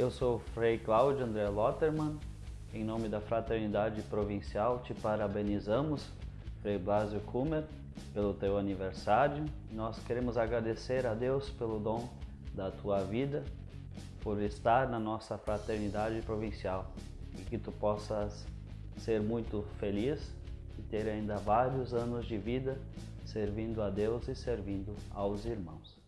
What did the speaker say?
Eu sou o Frei Cláudio André Lotterman. Em nome da Fraternidade Provincial, te parabenizamos, Frei Blasio Kummer, pelo teu aniversário. Nós queremos agradecer a Deus pelo dom da tua vida, por estar na nossa Fraternidade Provincial e que tu possas ser muito feliz e ter ainda vários anos de vida servindo a Deus e servindo aos irmãos.